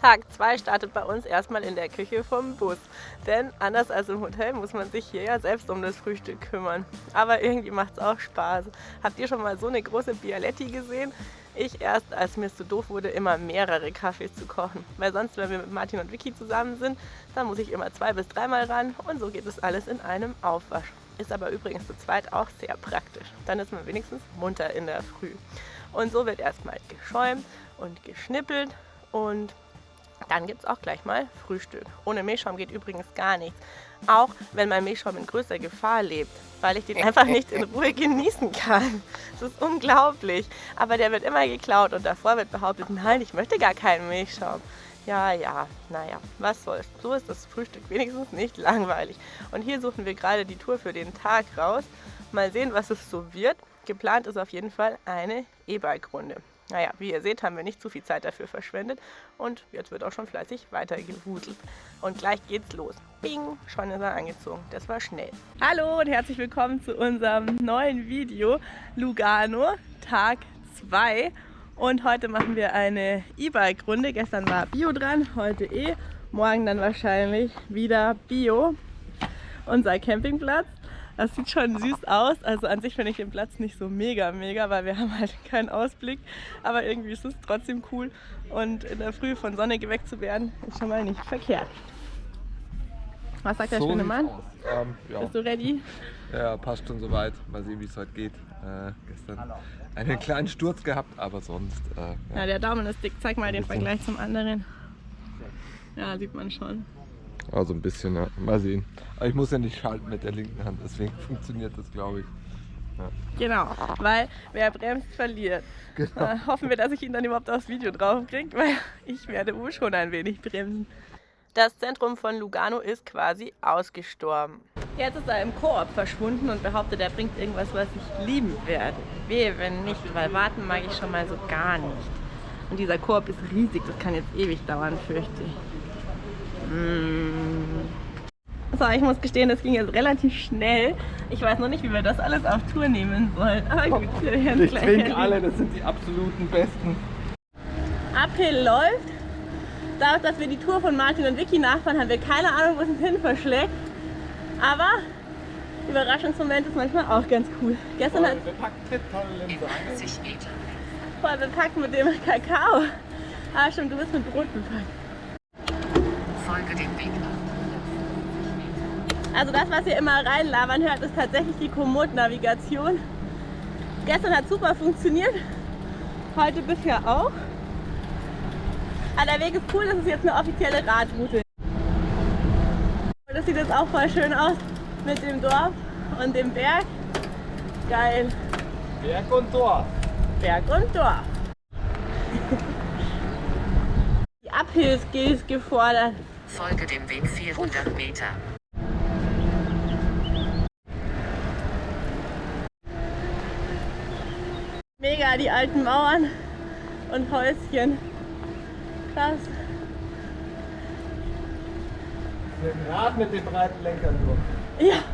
Tag 2 startet bei uns erstmal in der Küche vom Bus. Denn anders als im Hotel muss man sich hier ja selbst um das Frühstück kümmern. Aber irgendwie macht es auch Spaß. Habt ihr schon mal so eine große Bialetti gesehen? Ich erst, als mir es zu doof wurde, immer mehrere Kaffees zu kochen. Weil sonst, wenn wir mit Martin und Vicky zusammen sind, dann muss ich immer zwei bis dreimal ran und so geht es alles in einem Aufwasch. Ist aber übrigens zu zweit auch sehr praktisch. Dann ist man wenigstens munter in der Früh. Und so wird erstmal geschäumt und geschnippelt und dann gibt es auch gleich mal Frühstück. Ohne Milchschaum geht übrigens gar nichts. Auch wenn mein Milchschaum in größter Gefahr lebt, weil ich den einfach nicht in Ruhe genießen kann. Das ist unglaublich. Aber der wird immer geklaut und davor wird behauptet, nein, ich möchte gar keinen Milchschaum. Ja, ja, naja, was soll's. So ist das Frühstück wenigstens nicht langweilig. Und hier suchen wir gerade die Tour für den Tag raus. Mal sehen, was es so wird. Geplant ist auf jeden Fall eine E-Bike-Runde. Naja, wie ihr seht, haben wir nicht zu viel Zeit dafür verschwendet und jetzt wird auch schon fleißig weitergewuselt. Und gleich geht's los. Bing, schon ist er angezogen. Das war schnell. Hallo und herzlich willkommen zu unserem neuen Video Lugano, Tag 2. Und heute machen wir eine E-Bike-Runde. Gestern war Bio dran, heute eh. Morgen dann wahrscheinlich wieder Bio. Unser Campingplatz. Das sieht schon süß aus. Also an sich finde ich den Platz nicht so mega, mega, weil wir haben halt keinen Ausblick. Aber irgendwie ist es trotzdem cool. Und in der Früh von Sonne geweckt zu werden, ist schon mal nicht verkehrt. Was sagt der schöne Mann? Ähm, ja. Bist du ready? Ja, passt schon soweit. Mal sehen, wie es heute geht. Äh, gestern einen kleinen Sturz gehabt, aber sonst. Äh, ja. ja. der Daumen ist dick. Zeig mal den Vergleich zum anderen. Ja, sieht man schon. Also ein bisschen, ja. Mal sehen. Aber ich muss ja nicht schalten mit der linken Hand, deswegen funktioniert das, glaube ich. Ja. Genau, weil wer bremst, verliert. Genau. Äh, hoffen wir, dass ich ihn dann überhaupt aufs Video drauf kriege, weil ich werde wohl schon ein wenig bremsen. Das Zentrum von Lugano ist quasi ausgestorben. Jetzt ist er im Koop verschwunden und behauptet, er bringt irgendwas, was ich lieben werde. Wehe, wenn nicht, weil warten mag ich schon mal so gar nicht. Und dieser Koop ist riesig, das kann jetzt ewig dauern, fürchte ich. Mm. So, ich muss gestehen, das ging jetzt relativ schnell. Ich weiß noch nicht, wie wir das alles auf Tour nehmen sollen. Aber gut, wir werden ich gleich Ich trinke alle, das sind die absoluten Besten. Uphill läuft. Dadurch, dass wir die Tour von Martin und Vicky nachfahren, haben wir keine Ahnung, wo es uns hin verschlägt. Aber Überraschungsmoment ist manchmal auch ganz cool. Gestern Voll bepackt mit tollen Linse. Voll bepackt mit dem Kakao. Ah stimmt, du bist mit Brot bepackt. Weg Also das, was ihr immer reinlabern hört, ist tatsächlich die Komoot-Navigation. Gestern hat super funktioniert, heute bisher auch. Aber der Weg ist cool, das ist jetzt eine offizielle Radroute. Das sieht jetzt auch voll schön aus mit dem Dorf und dem Berg. Geil. Berg und Dorf. Berg und Dorf. Die Uphills gefordert. Folge dem Weg 400 Meter. Mega, die alten Mauern und Häuschen. Krass. Mit dem Rad mit den breiten Lenkern nur. Ja.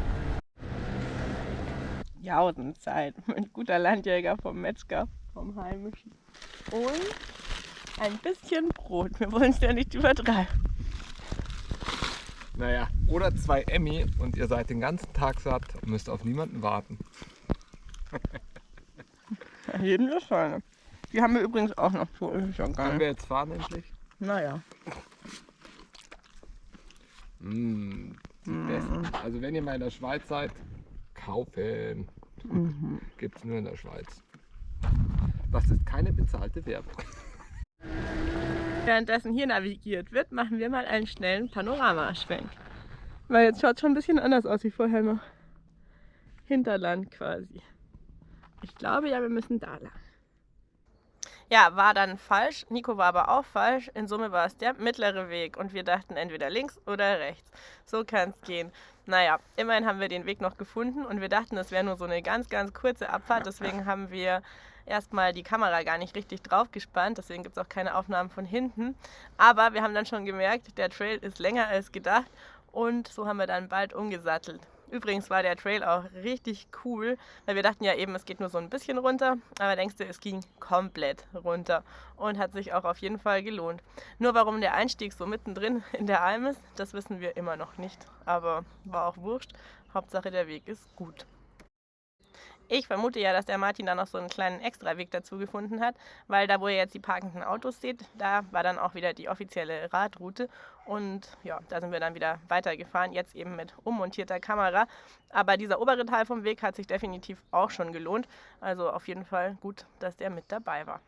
Jausenzeit. Ein guter Landjäger vom Metzger, vom Heimischen. Und ein bisschen Brot. Wir wollen es ja nicht übertreiben. Naja, oder zwei Emmy und ihr seid den ganzen Tag satt und müsst auf niemanden warten. Jeden das Scheine. Die haben wir übrigens auch noch so. Ist ja Können wir jetzt fahren endlich? Naja. Mmh, mm. Also wenn ihr mal in der Schweiz seid, kaufen. Mhm. Gibt es nur in der Schweiz. Das ist keine bezahlte Werbung. Währenddessen hier navigiert wird, machen wir mal einen schnellen Panoramaschwenk. Weil jetzt schaut es schon ein bisschen anders aus wie vorher noch. Hinterland quasi. Ich glaube ja, wir müssen da lang. Ja, war dann falsch. Nico war aber auch falsch. In Summe war es der mittlere Weg und wir dachten entweder links oder rechts. So kann es gehen. Naja, immerhin haben wir den Weg noch gefunden und wir dachten, es wäre nur so eine ganz, ganz kurze Abfahrt. Deswegen haben wir erstmal die Kamera gar nicht richtig drauf gespannt, deswegen gibt es auch keine Aufnahmen von hinten. Aber wir haben dann schon gemerkt, der Trail ist länger als gedacht und so haben wir dann bald umgesattelt. Übrigens war der Trail auch richtig cool, weil wir dachten ja eben, es geht nur so ein bisschen runter, aber denkst du, es ging komplett runter und hat sich auch auf jeden Fall gelohnt. Nur warum der Einstieg so mittendrin in der Alm ist, das wissen wir immer noch nicht, aber war auch wurscht. Hauptsache der Weg ist gut. Ich vermute ja, dass der Martin da noch so einen kleinen Extraweg dazu gefunden hat, weil da, wo ihr jetzt die parkenden Autos seht, da war dann auch wieder die offizielle Radroute und ja, da sind wir dann wieder weitergefahren, jetzt eben mit ummontierter Kamera. Aber dieser obere Teil vom Weg hat sich definitiv auch schon gelohnt, also auf jeden Fall gut, dass der mit dabei war.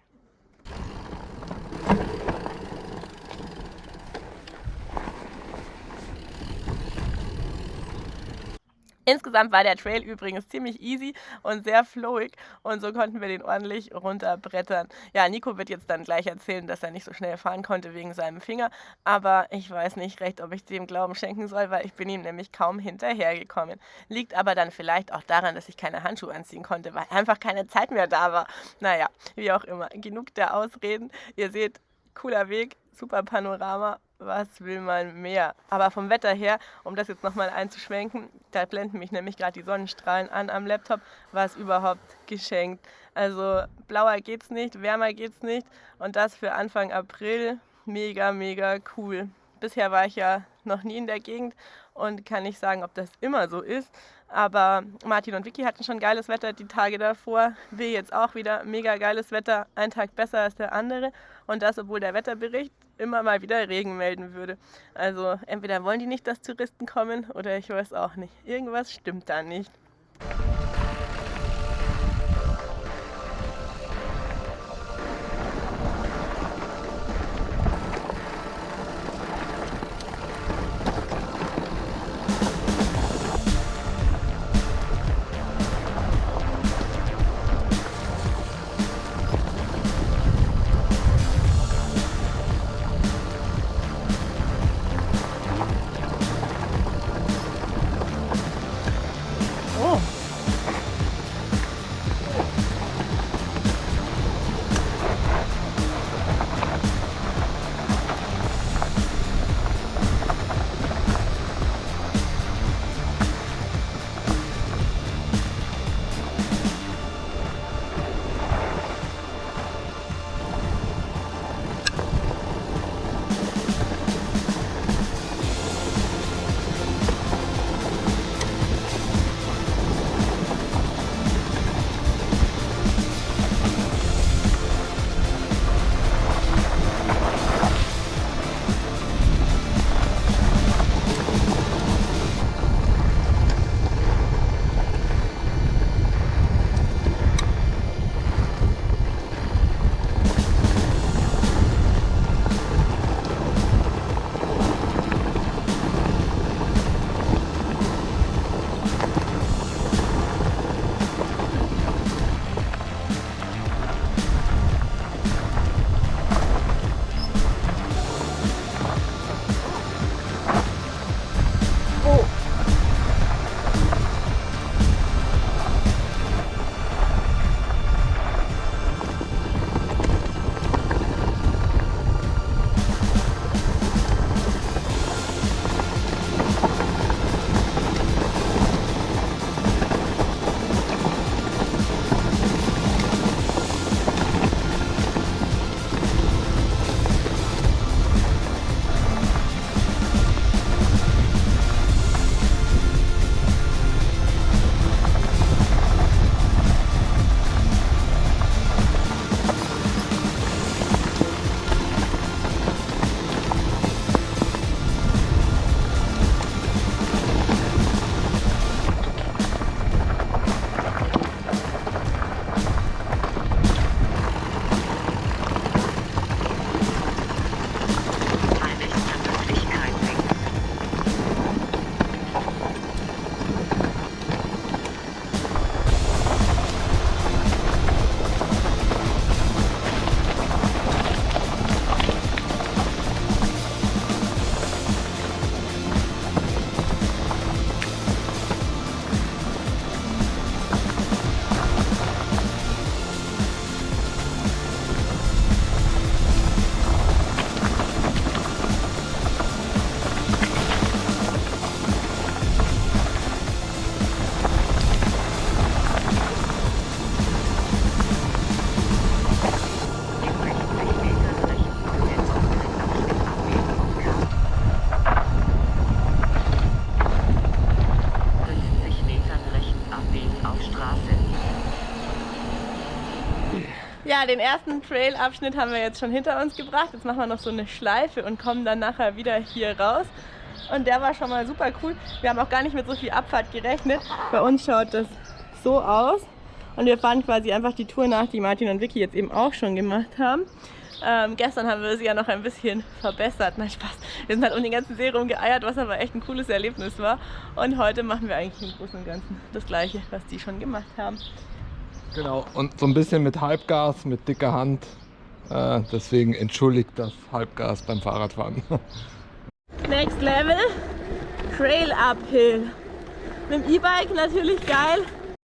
Insgesamt war der Trail übrigens ziemlich easy und sehr flowig und so konnten wir den ordentlich runterbrettern. Ja, Nico wird jetzt dann gleich erzählen, dass er nicht so schnell fahren konnte wegen seinem Finger, aber ich weiß nicht recht, ob ich dem Glauben schenken soll, weil ich bin ihm nämlich kaum hinterhergekommen. Liegt aber dann vielleicht auch daran, dass ich keine Handschuhe anziehen konnte, weil einfach keine Zeit mehr da war. Naja, wie auch immer, genug der Ausreden. Ihr seht, cooler Weg, super Panorama was will man mehr? Aber vom Wetter her, um das jetzt nochmal einzuschwenken, da blenden mich nämlich gerade die Sonnenstrahlen an am Laptop, war es überhaupt geschenkt. Also blauer geht's nicht, wärmer geht's nicht und das für Anfang April mega, mega cool. Bisher war ich ja noch nie in der Gegend und kann nicht sagen, ob das immer so ist. Aber Martin und Vicky hatten schon geiles Wetter die Tage davor. Wir jetzt auch wieder mega geiles Wetter, ein Tag besser als der andere. Und das, obwohl der Wetterbericht immer mal wieder Regen melden würde. Also entweder wollen die nicht, dass Touristen kommen oder ich weiß auch nicht. Irgendwas stimmt da nicht. Den ersten Trail-Abschnitt haben wir jetzt schon hinter uns gebracht. Jetzt machen wir noch so eine Schleife und kommen dann nachher wieder hier raus. Und der war schon mal super cool. Wir haben auch gar nicht mit so viel Abfahrt gerechnet. Bei uns schaut das so aus. Und wir fahren quasi einfach die Tour nach, die Martin und Vicky jetzt eben auch schon gemacht haben. Ähm, gestern haben wir sie ja noch ein bisschen verbessert. Nein, Spaß. Wir sind halt um den ganzen See rumgeeiert, was aber echt ein cooles Erlebnis war. Und heute machen wir eigentlich im Großen und Ganzen das Gleiche, was die schon gemacht haben. Genau, und so ein bisschen mit Halbgas, mit dicker Hand. Äh, deswegen entschuldigt das Halbgas beim Fahrradfahren. Next Level, Trail Uphill. Mit dem E-Bike natürlich geil.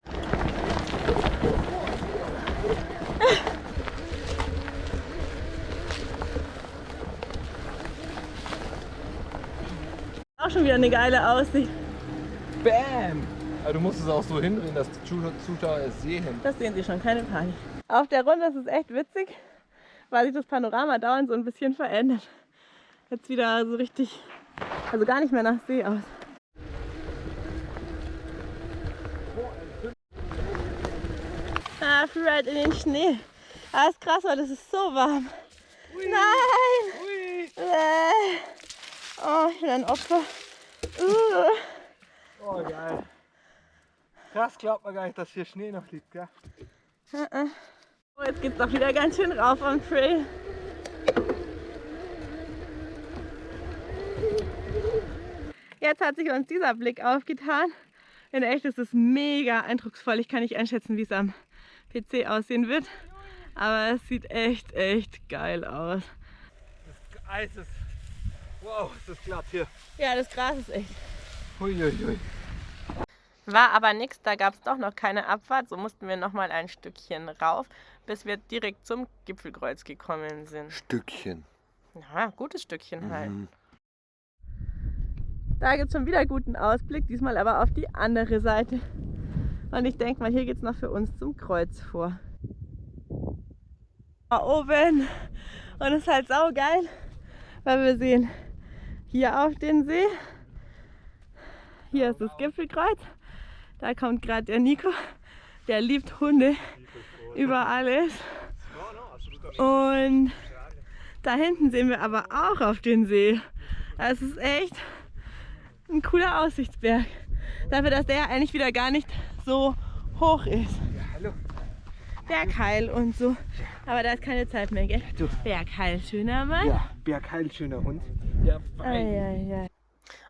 Auch schon wieder eine geile Aussicht. Bam! Aber du musst es auch so hindrehen, dass die Zuschauer es sehen. Das sehen sie schon, keine Panik. Auf der Runde ist es echt witzig, weil sich das Panorama dauernd so ein bisschen verändert. Jetzt wieder so richtig, also gar nicht mehr nach See aus. Ah, Freeride in den Schnee. Ah, ist krass, weil das ist so warm. Ui. Nein! Ui. Äh. Oh, ich bin ein Opfer. Uh. Oh, geil. Krass, glaubt man gar nicht, dass hier Schnee noch liegt, gell? Oh, jetzt geht's doch wieder ganz schön rauf am Trail. Jetzt hat sich uns dieser Blick aufgetan. In echt ist es mega eindrucksvoll. Ich kann nicht einschätzen, wie es am PC aussehen wird. Aber es sieht echt, echt geil aus. Das Eis ist... Wow, ist das glatt hier. Ja, das Gras ist echt. Huiuiui. Ui. War aber nichts, da gab es doch noch keine Abfahrt, so mussten wir noch mal ein Stückchen rauf, bis wir direkt zum Gipfelkreuz gekommen sind. Stückchen. Ja, gutes Stückchen halt. Mhm. Da gibt es schon wieder guten Ausblick, diesmal aber auf die andere Seite. Und ich denke mal, hier geht es noch für uns zum Kreuz vor. Da oben. Und es ist halt saugeil, weil wir sehen hier auf den See. Hier ist das Gipfelkreuz da kommt gerade der Nico, der liebt Hunde über alles. Und da hinten sehen wir aber auch auf den See. Es ist echt ein cooler Aussichtsberg. Dafür, dass der eigentlich wieder gar nicht so hoch ist. Bergheil und so. Aber da ist keine Zeit mehr, gell? Bergheil, schöner Mann. Ja, Bergheil, schöner Hund. Ja, fein. Ai, ai, ai.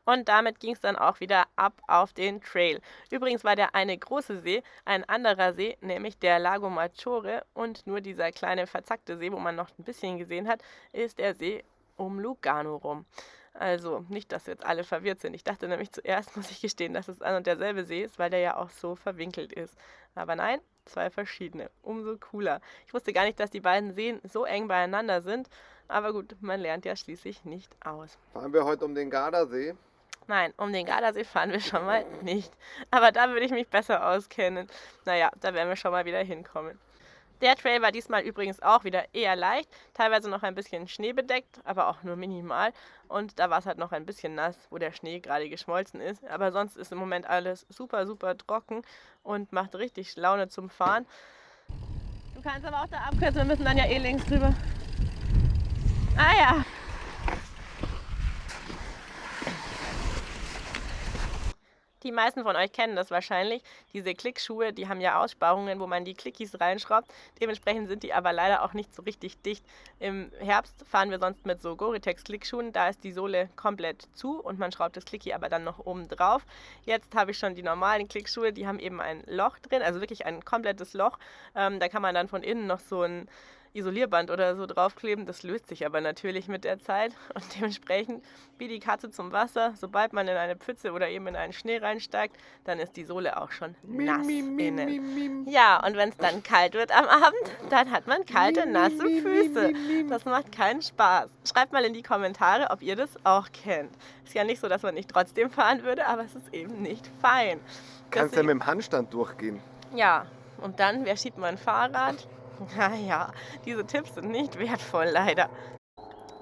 Und damit ging es dann auch wieder ab auf den Trail. Übrigens war der eine große See ein anderer See, nämlich der Lago Maggiore. Und nur dieser kleine verzackte See, wo man noch ein bisschen gesehen hat, ist der See um Lugano rum. Also nicht, dass jetzt alle verwirrt sind. Ich dachte nämlich zuerst, muss ich gestehen, dass es ein und derselbe See ist, weil der ja auch so verwinkelt ist. Aber nein, zwei verschiedene. Umso cooler. Ich wusste gar nicht, dass die beiden Seen so eng beieinander sind. Aber gut, man lernt ja schließlich nicht aus. Fahren wir heute um den Gardasee? Nein, um den Gardasee fahren wir schon mal nicht. Aber da würde ich mich besser auskennen. Naja, da werden wir schon mal wieder hinkommen. Der Trail war diesmal übrigens auch wieder eher leicht, teilweise noch ein bisschen schneebedeckt, aber auch nur minimal. Und da war es halt noch ein bisschen nass, wo der Schnee gerade geschmolzen ist. Aber sonst ist im Moment alles super, super trocken und macht richtig Laune zum Fahren. Du kannst aber auch da abkürzen, wir müssen dann ja eh links drüber. Ah ja. Die meisten von euch kennen das wahrscheinlich. Diese Klickschuhe, die haben ja Aussparungen, wo man die Klickies reinschraubt. Dementsprechend sind die aber leider auch nicht so richtig dicht. Im Herbst fahren wir sonst mit so Gore-Tex Klickschuhen. Da ist die Sohle komplett zu und man schraubt das Klicki aber dann noch oben drauf. Jetzt habe ich schon die normalen Klickschuhe, die haben eben ein Loch drin, also wirklich ein komplettes Loch. Ähm, da kann man dann von innen noch so ein Isolierband oder so draufkleben. Das löst sich aber natürlich mit der Zeit und dementsprechend wie die Katze zum Wasser. Sobald man in eine Pfütze oder eben in einen Schnee reinsteigt, dann ist die Sohle auch schon nass innen. Ja, und wenn es dann kalt wird am Abend, dann hat man kalte, nasse Füße. Das macht keinen Spaß. Schreibt mal in die Kommentare, ob ihr das auch kennt. Ist ja nicht so, dass man nicht trotzdem fahren würde, aber es ist eben nicht fein. Kannst du ja mit dem Handstand durchgehen. Ja, und dann, wer schiebt mein Fahrrad? Naja, diese Tipps sind nicht wertvoll, leider.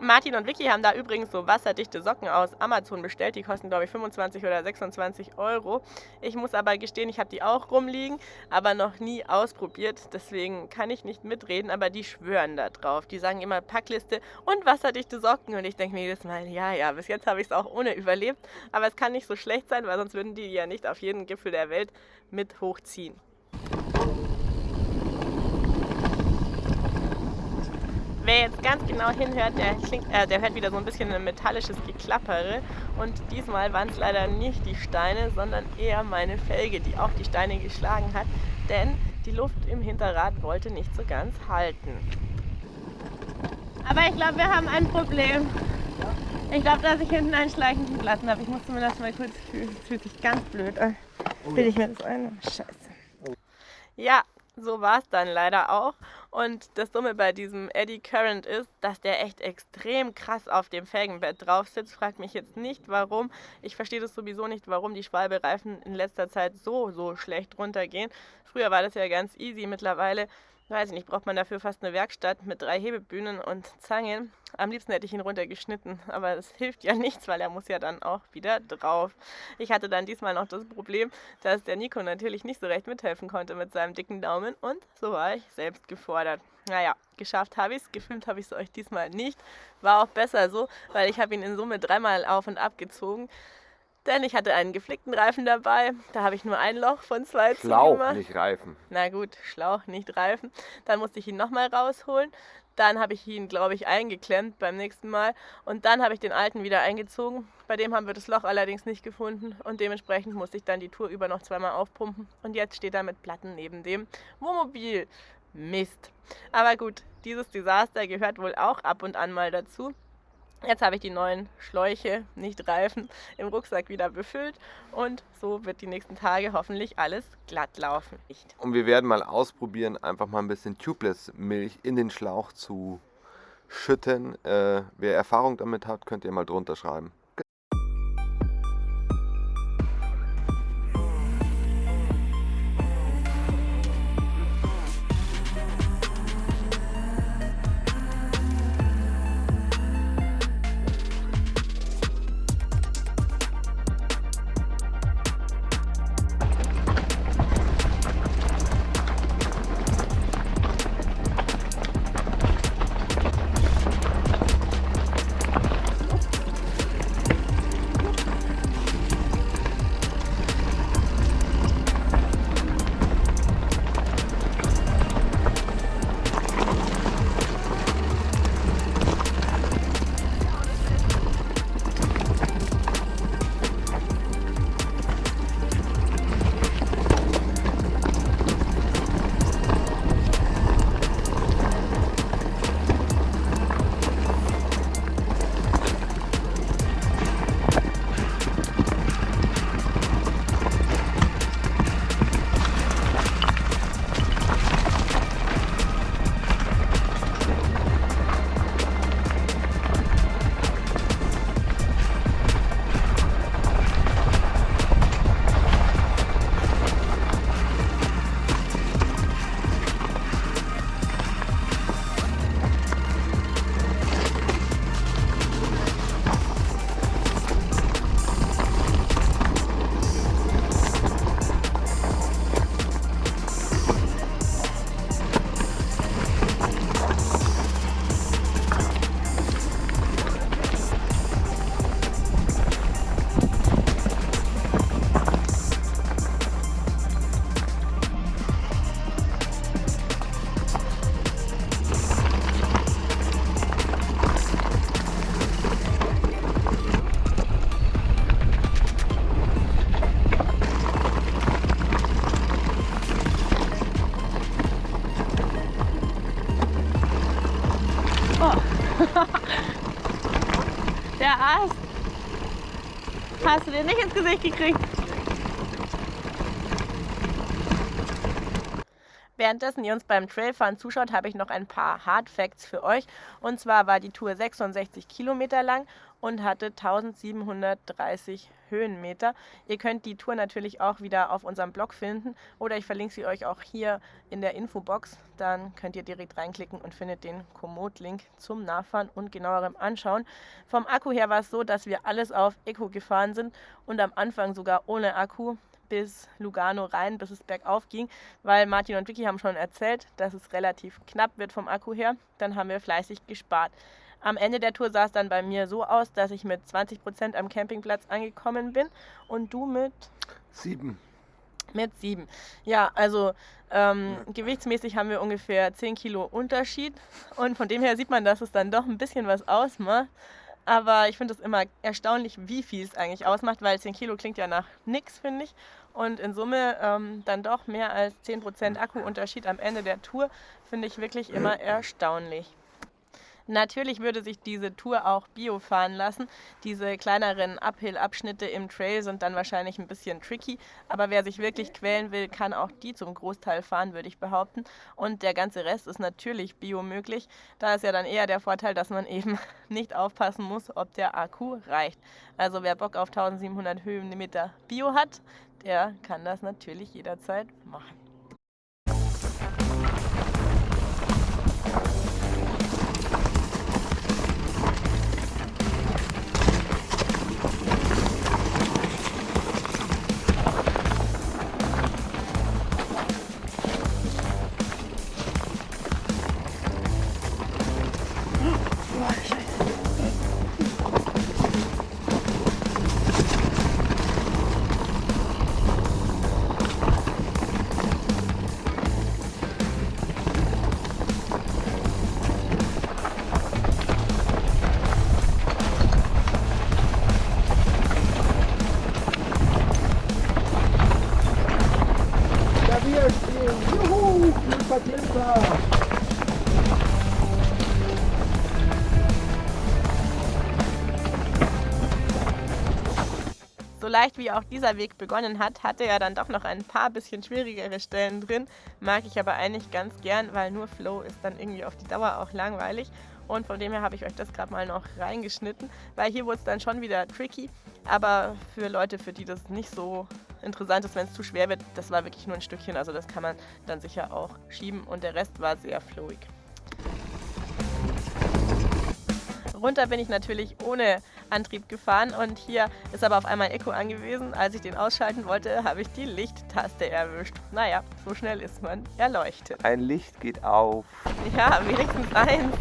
Martin und Vicky haben da übrigens so wasserdichte Socken aus Amazon bestellt. Die kosten, glaube ich, 25 oder 26 Euro. Ich muss aber gestehen, ich habe die auch rumliegen, aber noch nie ausprobiert. Deswegen kann ich nicht mitreden, aber die schwören da drauf. Die sagen immer Packliste und wasserdichte Socken. Und ich denke mir jedes Mal, ja, ja, bis jetzt habe ich es auch ohne überlebt. Aber es kann nicht so schlecht sein, weil sonst würden die ja nicht auf jeden Gipfel der Welt mit hochziehen. Wer jetzt ganz genau hinhört, der, klingt, äh, der hört wieder so ein bisschen ein metallisches Geklappere. Und diesmal waren es leider nicht die Steine, sondern eher meine Felge, die auf die Steine geschlagen hat. Denn die Luft im Hinterrad wollte nicht so ganz halten. Aber ich glaube, wir haben ein Problem. Ich glaube, dass ich hinten einen schleichenden Platten habe. Ich muss zumindest mal kurz fühlen. Es fühlt sich ganz blöd an. Will ich mir das ein? Scheiße. Ja, so war es dann leider auch. Und das Dumme bei diesem Eddy Current ist, dass der echt extrem krass auf dem Felgenbett drauf sitzt. Fragt mich jetzt nicht, warum. Ich verstehe das sowieso nicht, warum die Schwalbereifen in letzter Zeit so, so schlecht runtergehen. Früher war das ja ganz easy. Mittlerweile weiß ich nicht, braucht man dafür fast eine Werkstatt mit drei Hebebühnen und Zangen. Am liebsten hätte ich ihn runtergeschnitten, aber das hilft ja nichts, weil er muss ja dann auch wieder drauf. Ich hatte dann diesmal noch das Problem, dass der Nico natürlich nicht so recht mithelfen konnte mit seinem dicken Daumen und so war ich selbst gefordert. Naja, geschafft habe ich es, gefilmt habe ich es euch diesmal nicht. War auch besser so, weil ich habe ihn in Summe dreimal auf und ab gezogen. Denn ich hatte einen geflickten Reifen dabei. Da habe ich nur ein Loch von zwei Schlauch, zugemacht. nicht Reifen. Na gut, Schlauch, nicht Reifen. Dann musste ich ihn nochmal rausholen. Dann habe ich ihn, glaube ich, eingeklemmt beim nächsten Mal. Und dann habe ich den alten wieder eingezogen. Bei dem haben wir das Loch allerdings nicht gefunden. Und dementsprechend musste ich dann die Tour über noch zweimal aufpumpen. Und jetzt steht er mit Platten neben dem Wohnmobil. Mist. Aber gut, dieses Desaster gehört wohl auch ab und an mal dazu. Jetzt habe ich die neuen Schläuche, nicht Reifen, im Rucksack wieder befüllt und so wird die nächsten Tage hoffentlich alles glatt laufen. Und wir werden mal ausprobieren, einfach mal ein bisschen Tubeless-Milch in den Schlauch zu schütten. Äh, wer Erfahrung damit hat, könnt ihr mal drunter schreiben. Den nicht ins Währenddessen ihr uns beim Trailfahren zuschaut, habe ich noch ein paar Hard Facts für euch. Und zwar war die Tour 66 Kilometer lang und hatte 1730 Höhenmeter. Ihr könnt die Tour natürlich auch wieder auf unserem Blog finden oder ich verlinke sie euch auch hier in der Infobox. Dann könnt ihr direkt reinklicken und findet den Komoot-Link zum Nachfahren und genauerem Anschauen. Vom Akku her war es so, dass wir alles auf Eco gefahren sind und am Anfang sogar ohne Akku bis Lugano rein, bis es bergauf ging, weil Martin und Vicky haben schon erzählt, dass es relativ knapp wird vom Akku her. Dann haben wir fleißig gespart. Am Ende der Tour sah es dann bei mir so aus, dass ich mit 20 Prozent am Campingplatz angekommen bin und du mit sieben. Mit sieben. Ja, also ähm, ja. gewichtsmäßig haben wir ungefähr 10 Kilo Unterschied und von dem her sieht man, dass es dann doch ein bisschen was ausmacht. Aber ich finde es immer erstaunlich, wie viel es eigentlich ausmacht, weil 10 Kilo klingt ja nach nichts, finde ich. Und in Summe ähm, dann doch mehr als 10% Akkuunterschied am Ende der Tour, finde ich wirklich immer erstaunlich. Natürlich würde sich diese Tour auch Bio fahren lassen. Diese kleineren Uphill-Abschnitte im Trail sind dann wahrscheinlich ein bisschen tricky, aber wer sich wirklich quälen will, kann auch die zum Großteil fahren, würde ich behaupten. Und der ganze Rest ist natürlich Bio möglich. Da ist ja dann eher der Vorteil, dass man eben nicht aufpassen muss, ob der Akku reicht. Also wer Bock auf 1700 Höhenmeter Bio hat, der kann das natürlich jederzeit machen. Leicht wie auch dieser Weg begonnen hat, hatte er dann doch noch ein paar bisschen schwierigere Stellen drin. Mag ich aber eigentlich ganz gern, weil nur Flow ist dann irgendwie auf die Dauer auch langweilig. Und von dem her habe ich euch das gerade mal noch reingeschnitten, weil hier wurde es dann schon wieder tricky. Aber für Leute, für die das nicht so interessant ist, wenn es zu schwer wird, das war wirklich nur ein Stückchen. Also das kann man dann sicher auch schieben und der Rest war sehr flowig. Runter bin ich natürlich ohne Antrieb gefahren und hier ist aber auf einmal Echo angewiesen. Als ich den ausschalten wollte, habe ich die Lichttaste erwischt. Naja, so schnell ist man erleuchtet. Ein Licht geht auf. Ja, wenigstens eins.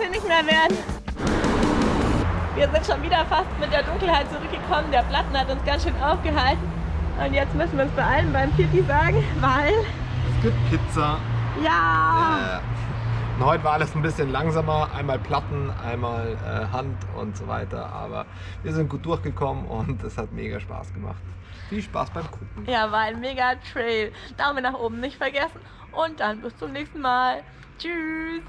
Dafür nicht mehr werden. Wir sind schon wieder fast mit der Dunkelheit zurückgekommen. Der Platten hat uns ganz schön aufgehalten. Und jetzt müssen wir uns beeilen beim Pipi sagen, weil... Es gibt Pizza. Ja! Äh, und heute war alles ein bisschen langsamer. Einmal Platten, einmal äh, Hand und so weiter. Aber wir sind gut durchgekommen und es hat mega Spaß gemacht. Viel Spaß beim Gucken. Ja, war ein mega Trail. Daumen nach oben nicht vergessen. Und dann bis zum nächsten Mal. Tschüss.